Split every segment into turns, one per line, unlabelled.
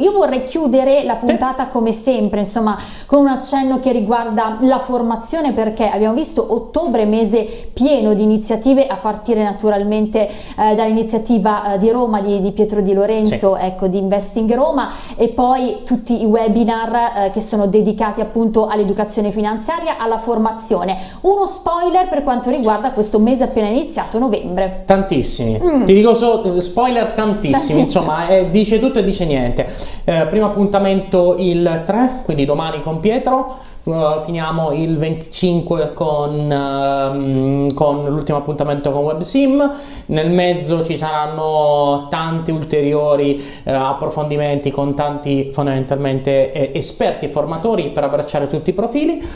Io vorrei chiudere la puntata come sempre, insomma, con un accenno che riguarda la formazione perché abbiamo visto ottobre mese pieno di iniziative a partire naturalmente eh, dall'iniziativa eh, di Roma di, di, Pietro Di Lorenzo, sì. ecco, di Investing Roma e poi tutti i webinar eh, che sono dedicati appunto all'educazione finanziaria, alla formazione. Uno spoiler per quanto riguarda questo mese appena iniziato, novembre.
Tantissimi, mm. ti dico so, spoiler tantissimi, insomma, eh, dice tutto e dice niente. Eh, primo appuntamento il 3, quindi domani con Pietro. Uh, finiamo il 25 con, uh, con l'ultimo appuntamento con WebSim, nel mezzo ci saranno tanti ulteriori uh, approfondimenti con tanti fondamentalmente eh, esperti e formatori per abbracciare tutti i profili.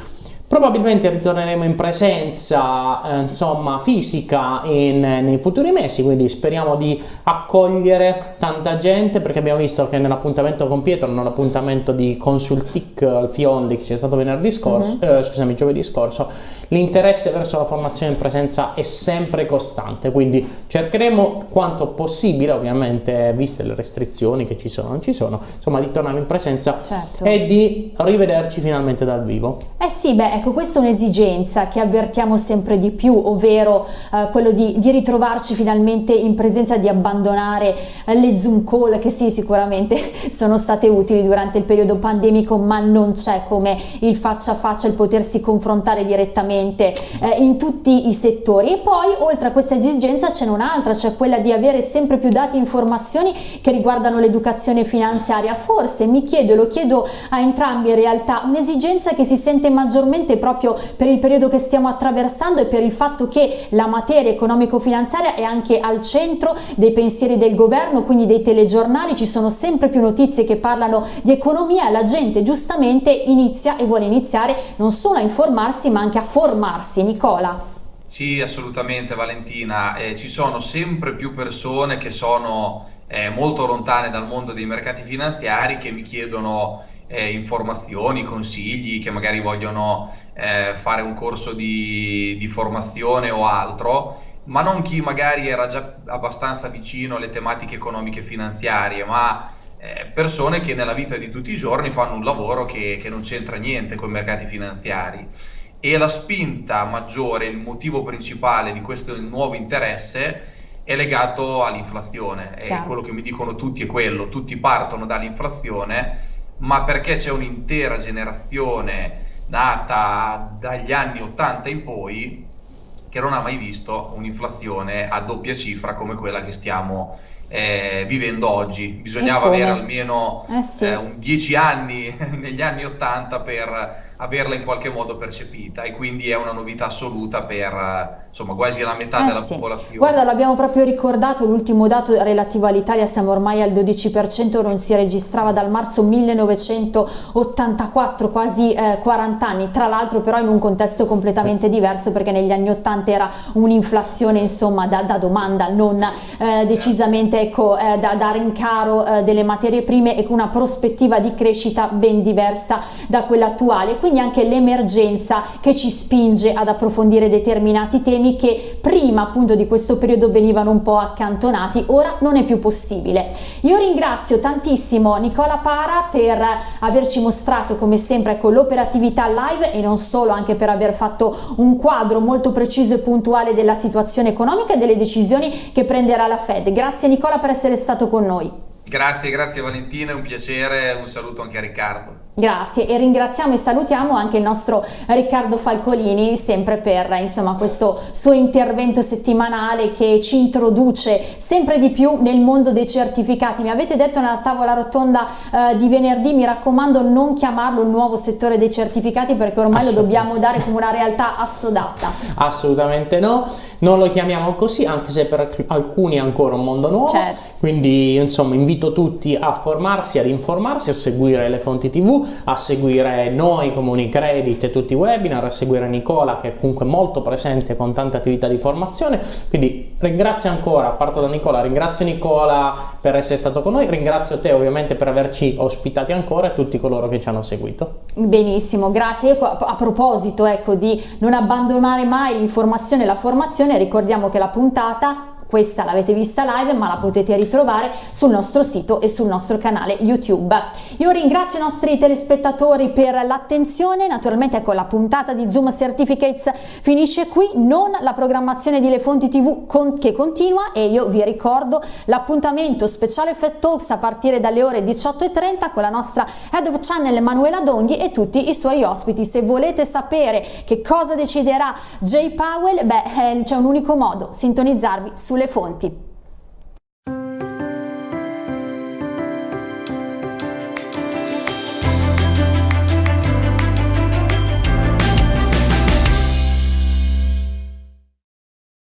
Probabilmente ritorneremo in presenza, eh, insomma, fisica in, nei futuri mesi, quindi speriamo di accogliere tanta gente perché abbiamo visto che nell'appuntamento con Pietro, nell'appuntamento di Consultic al Fiondi che c'è stato venerdì scorso, uh mhm. -huh. eh, scusami, giovedì scorso, l'interesse verso la formazione in presenza è sempre costante, quindi cercheremo quanto possibile, ovviamente, viste le restrizioni che ci sono, non ci sono, insomma, di tornare in presenza certo. e di rivederci finalmente dal vivo.
Eh sì, beh, ecco, questa è un'esigenza che avvertiamo sempre di più, ovvero eh, quello di, di, ritrovarci finalmente in presenza, di abbandonare eh, le Zoom call che sì, sicuramente sono state utili durante il periodo pandemico, ma non c'è come il faccia a faccia, il potersi confrontare direttamente eh, in tutti i settori. E poi, oltre a questa esigenza, c'è un'altra, cioè quella di avere sempre più dati e informazioni che riguardano l'educazione finanziaria. Forse, mi chiedo lo chiedo a entrambi in realtà, un'esigenza che si sente maggiormente sicuramente proprio per il periodo che stiamo attraversando e per il fatto che la materia economico-finanziaria è anche al centro dei pensieri del governo, quindi dei telegiornali, ci sono sempre più notizie che parlano di economia la gente giustamente inizia e vuole iniziare non solo a informarsi ma anche a formarsi. Nicola.
Sì, assolutamente Valentina, eh, ci sono sempre più persone che sono eh, molto lontane dal mondo dei mercati finanziari che mi chiedono eh, informazioni, consigli, che magari vogliono eh, fare un corso di, di formazione o altro, ma non chi magari era già abbastanza vicino alle tematiche economiche e finanziarie, ma eh, persone che nella vita di tutti i giorni fanno un lavoro che, che non c'entra niente con i mercati finanziari. E la spinta maggiore, il motivo principale di questo nuovo interesse è legato all'inflazione. E quello che mi dicono tutti è quello, tutti partono dall'inflazione ma perché c'è un'intera generazione nata dagli anni 80 in poi che non ha mai visto un'inflazione a doppia cifra come quella che stiamo eh, vivendo oggi. Bisognava avere almeno eh sì. eh, 10 anni negli anni 80 per averla in qualche modo percepita e quindi è una novità assoluta per insomma quasi la metà
eh
della
sì.
popolazione.
Guarda, l'abbiamo proprio ricordato, l'ultimo dato relativo all'Italia, siamo ormai al 12%, non si registrava dal marzo 1984, quasi eh, 40 anni, tra l'altro però in un contesto completamente sì. diverso perché negli anni 80 era un'inflazione insomma da, da, domanda, non eh, decisamente ecco, eh, da, da rincaro eh, delle materie prime e con una prospettiva di crescita ben diversa da quella attuale quindi anche l'emergenza che ci spinge ad approfondire determinati temi che prima appunto di questo periodo venivano un po' accantonati, ora non è più possibile. Io ringrazio tantissimo Nicola Para per averci mostrato come sempre con ecco, l'operatività live e non solo, anche per aver fatto un quadro molto preciso e puntuale della situazione economica e delle decisioni che prenderà la Fed. Grazie Nicola per essere stato con noi.
Grazie, grazie Valentina, è un piacere, un saluto anche a Riccardo.
Grazie e ringraziamo e salutiamo anche il nostro Riccardo Falcolini sempre per insomma, questo suo intervento settimanale che ci introduce sempre di più nel mondo dei certificati. Mi avete detto nella tavola rotonda eh, di venerdì, mi raccomando non chiamarlo il nuovo settore dei certificati perché ormai lo dobbiamo dare come una realtà assodata.
Assolutamente no, non lo chiamiamo così anche se per alcuni è ancora un mondo nuovo, certo. quindi insomma invito tutti a formarsi, ad informarsi, a seguire le fonti tv a seguire noi come Unicredit e tutti i webinar, a seguire Nicola che è comunque molto presente con tante attività di formazione, quindi ringrazio ancora, parto da Nicola, ringrazio Nicola per essere stato con noi, ringrazio te ovviamente per averci ospitati ancora e tutti coloro che ci hanno seguito.
Benissimo, grazie. Io a proposito ecco, di non abbandonare mai l'informazione e la formazione, ricordiamo che la puntata questa l'avete vista live ma la potete ritrovare sul nostro sito e sul nostro canale YouTube. Io ringrazio i nostri telespettatori per l'attenzione, naturalmente ecco la puntata di Zoom Certificates finisce qui, non la programmazione di Le Fonti TV con, che continua e io vi ricordo l'appuntamento speciale Fed Talks a partire dalle ore 18.30 con la nostra Head of Channel Emanuela Donghi e tutti i suoi ospiti. Se volete sapere che cosa deciderà Jay Powell, beh, eh, c'è un unico modo, sintonizzarvi sulle fonti.